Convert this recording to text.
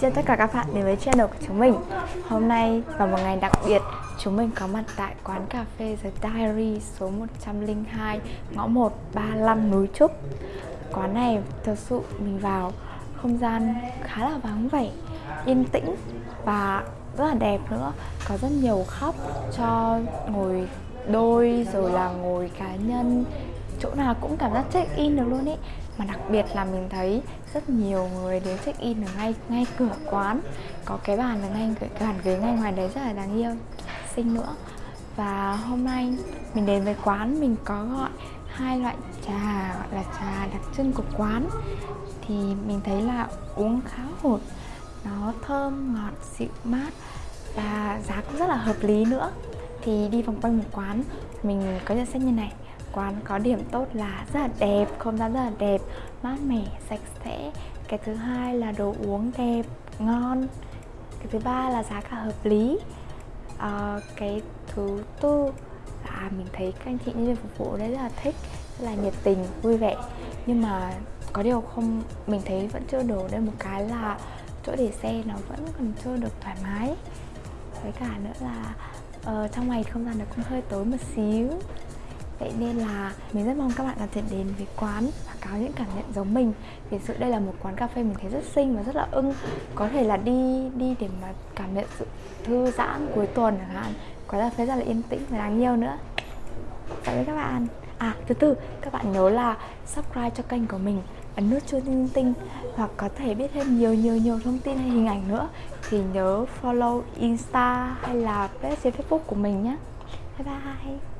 Xin tất cả các bạn đến với channel của chúng mình. Hôm nay vào một ngày đặc biệt, Chúng mình có mặt tại quán cà phê The Diary số 102 Ngõ 135 núi Trúc. Quán này thật sự mình vào không gian khá là vắng vẻ, Yên tĩnh và rất là đẹp nữa. Có rất nhiều khóc cho ngồi đôi, rồi là ngồi cá nhân chỗ nào cũng cảm giác check in được luôn ý. Mà đặc biệt là mình thấy rất nhiều người đến check in ở ngay ngay cửa quán. Có cái bàn ở ngay, cái bàn ghế ngay ngoài đấy rất là đáng yêu. Xinh nữa. Và hôm nay mình đến với quán, mình có gọi hai loại trà, gọi là trà đặc trưng của quán. Thì mình thấy là uống khá hột nó thơm, ngọt, dịu mát và giá cũng rất là hợp lý nữa. Thì đi vòng quanh một quán, mình có nhận xét như này quán có điểm tốt là rất là đẹp không gian rất là đẹp mát mẻ sạch sẽ. Cái thứ hai là đồ uống đẹp ngon. Cái thứ ba là giá cả hợp lý. À, cái thứ tư là mình thấy các anh chị nhân viên phục vụ đấy rất là thích rất là nhiệt tình vui vẻ. Nhưng mà có điều không mình thấy vẫn chưa đủ đây một cái là chỗ để xe nó vẫn còn chưa được thoải mái. Với cả nữa là uh, trong ngày không gian nó cũng hơi tối một xíu. Vậy nên là mình rất mong các bạn có thể đến với quán và có những cảm nhận giống mình. Vì sự đây là một quán cà phê mình thấy rất xinh và rất là ưng. Có thể là đi đi để mà cảm nhận sự thư giãn cuối tuần chẳng hạn. Quán cà phê rất là yên tĩnh và đáng yêu nữa. Cảm ơn các bạn. À thứ tư, các bạn nhớ là subscribe cho kênh của mình, ấn nút chuông tinh tinh hoặc có thể biết thêm nhiều nhiều nhiều thông tin hay hình ảnh nữa thì nhớ follow insta hay là page facebook của mình nhé. Bye bye.